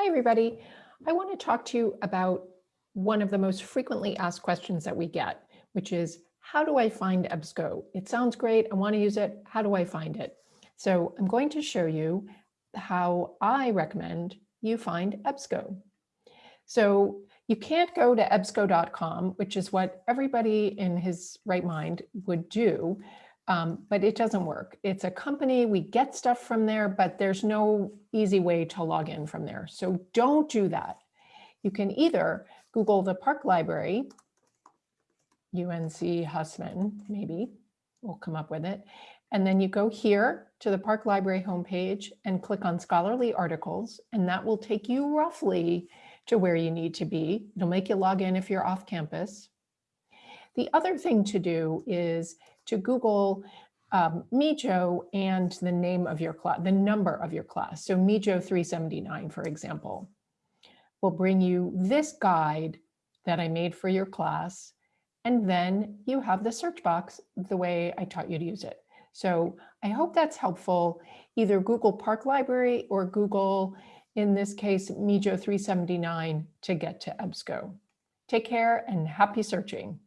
Hi, everybody. I want to talk to you about one of the most frequently asked questions that we get, which is, how do I find EBSCO? It sounds great. I want to use it. How do I find it? So I'm going to show you how I recommend you find EBSCO. So you can't go to ebsco.com, which is what everybody in his right mind would do, um, but it doesn't work. It's a company, we get stuff from there, but there's no easy way to log in from there. So don't do that. You can either Google the Park Library, UNC Hussman, maybe, we'll come up with it. And then you go here to the Park Library homepage and click on scholarly articles, and that will take you roughly to where you need to be. It'll make you log in if you're off campus. The other thing to do is to Google um, MEJO and the name of your class, the number of your class. So MEJO 379, for example, will bring you this guide that I made for your class. And then you have the search box the way I taught you to use it. So I hope that's helpful. Either Google Park Library or Google, in this case, MEJO 379 to get to EBSCO. Take care and happy searching.